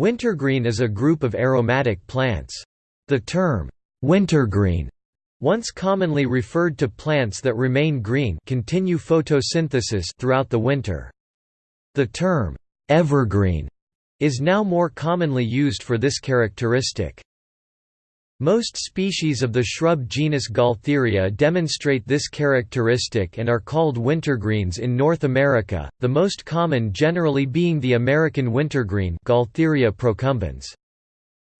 Wintergreen is a group of aromatic plants. The term, wintergreen, once commonly referred to plants that remain green continue photosynthesis throughout the winter. The term, evergreen, is now more commonly used for this characteristic. Most species of the shrub genus Gaultheria demonstrate this characteristic and are called wintergreens in North America, the most common generally being the American wintergreen Gaultheria procumbens.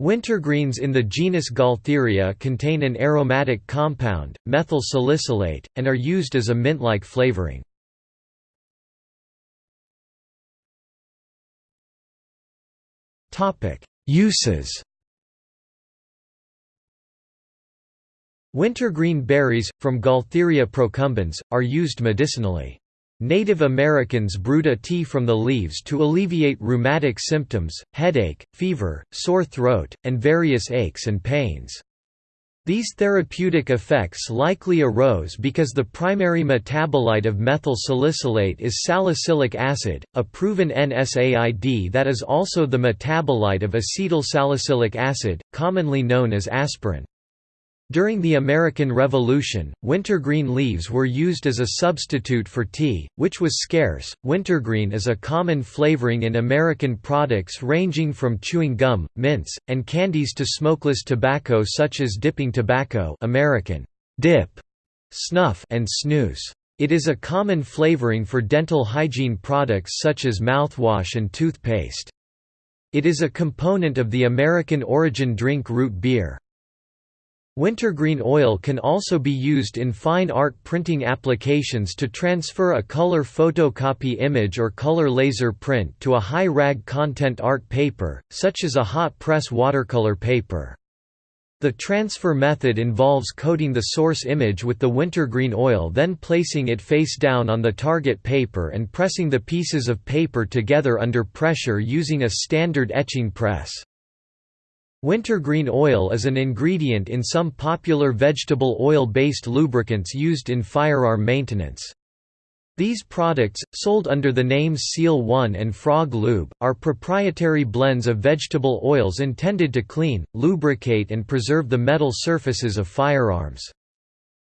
Wintergreens in the genus Gaultheria contain an aromatic compound, methyl salicylate, and are used as a mint-like flavoring. Uses Wintergreen berries, from Gaultheria procumbens, are used medicinally. Native Americans brewed a tea from the leaves to alleviate rheumatic symptoms, headache, fever, sore throat, and various aches and pains. These therapeutic effects likely arose because the primary metabolite of methyl salicylate is salicylic acid, a proven NSAID that is also the metabolite of acetyl salicylic acid, commonly known as aspirin. During the American Revolution, wintergreen leaves were used as a substitute for tea, which was scarce. Wintergreen is a common flavoring in American products ranging from chewing gum, mints, and candies to smokeless tobacco such as dipping tobacco, American dip, snuff, and snus. It is a common flavoring for dental hygiene products such as mouthwash and toothpaste. It is a component of the American origin drink root beer. Wintergreen oil can also be used in fine art printing applications to transfer a color photocopy image or color laser print to a high rag content art paper, such as a hot press watercolor paper. The transfer method involves coating the source image with the wintergreen oil then placing it face down on the target paper and pressing the pieces of paper together under pressure using a standard etching press. Wintergreen oil is an ingredient in some popular vegetable oil-based lubricants used in firearm maintenance. These products, sold under the names Seal One and Frog Lube, are proprietary blends of vegetable oils intended to clean, lubricate and preserve the metal surfaces of firearms.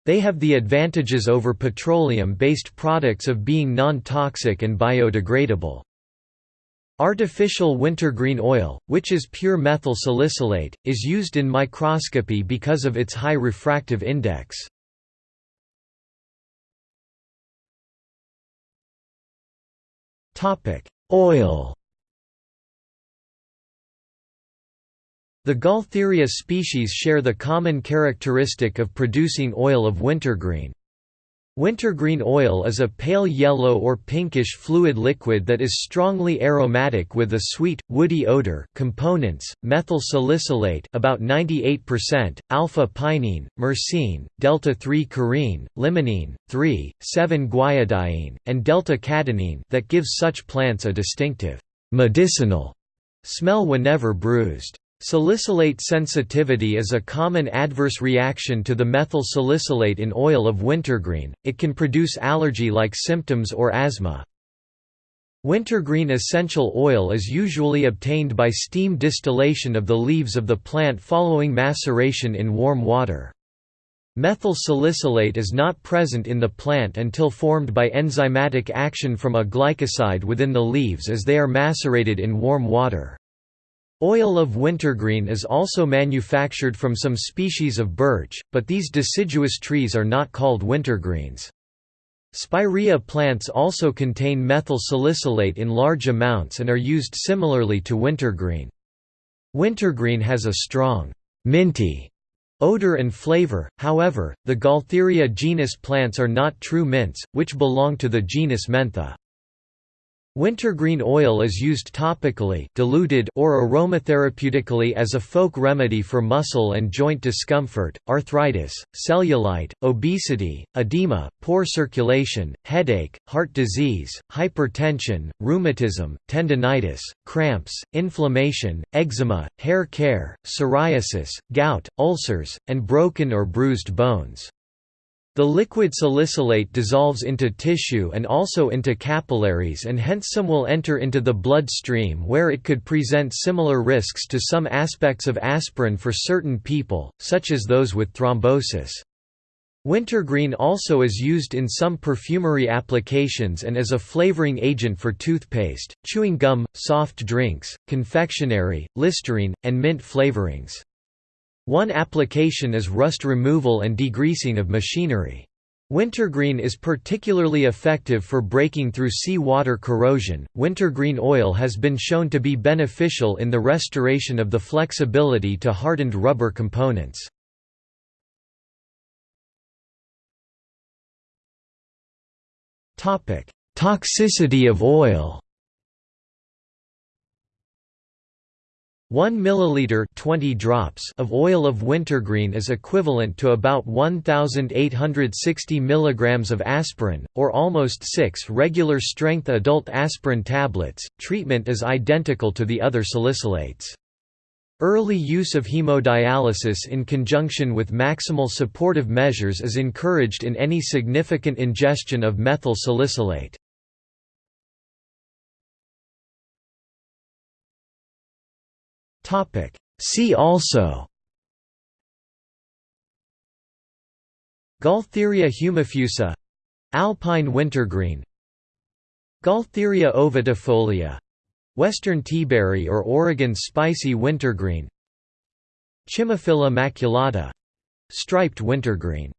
They have the advantages over petroleum-based products of being non-toxic and biodegradable. Artificial wintergreen oil, which is pure methyl salicylate, is used in microscopy because of its high refractive index. Oil The Gaultheria species share the common characteristic of producing oil of wintergreen. Wintergreen oil is a pale yellow or pinkish fluid liquid that is strongly aromatic with a sweet, woody odor components, methyl salicylate about 98%, alpha-pinene, myrcene, delta-3-carene, limonene, 3,7-guaiadiene, and delta-cadinene that gives such plants a distinctive, medicinal smell whenever bruised. Salicylate sensitivity is a common adverse reaction to the methyl salicylate in oil of wintergreen, it can produce allergy-like symptoms or asthma. Wintergreen essential oil is usually obtained by steam distillation of the leaves of the plant following maceration in warm water. Methyl salicylate is not present in the plant until formed by enzymatic action from a glycoside within the leaves as they are macerated in warm water. Oil of wintergreen is also manufactured from some species of birch, but these deciduous trees are not called wintergreens. Spirea plants also contain methyl salicylate in large amounts and are used similarly to wintergreen. Wintergreen has a strong, minty odor and flavor, however, the Gaultheria genus plants are not true mints, which belong to the genus Mentha. Wintergreen oil is used topically diluted or aromatherapeutically as a folk remedy for muscle and joint discomfort, arthritis, cellulite, obesity, edema, poor circulation, headache, heart disease, hypertension, rheumatism, tendinitis, cramps, inflammation, eczema, hair care, psoriasis, gout, ulcers, and broken or bruised bones. The liquid salicylate dissolves into tissue and also into capillaries and hence some will enter into the blood stream where it could present similar risks to some aspects of aspirin for certain people, such as those with thrombosis. Wintergreen also is used in some perfumery applications and as a flavoring agent for toothpaste, chewing gum, soft drinks, confectionery, Listerine, and mint flavorings. One application is rust removal and degreasing of machinery. Wintergreen is particularly effective for breaking through sea water corrosion. Wintergreen oil has been shown to be beneficial in the restoration of the flexibility to hardened rubber components. Topic: Toxicity of oil. 1 milliliter 20 drops of oil of wintergreen is equivalent to about 1860 milligrams of aspirin or almost 6 regular strength adult aspirin tablets. Treatment is identical to the other salicylates. Early use of hemodialysis in conjunction with maximal supportive measures is encouraged in any significant ingestion of methyl salicylate. See also. Gaultheria humifusa. Alpine wintergreen. Gaultheria ovatifolia Western teaberry or Oregon spicy wintergreen. Chimaphila maculata. Striped wintergreen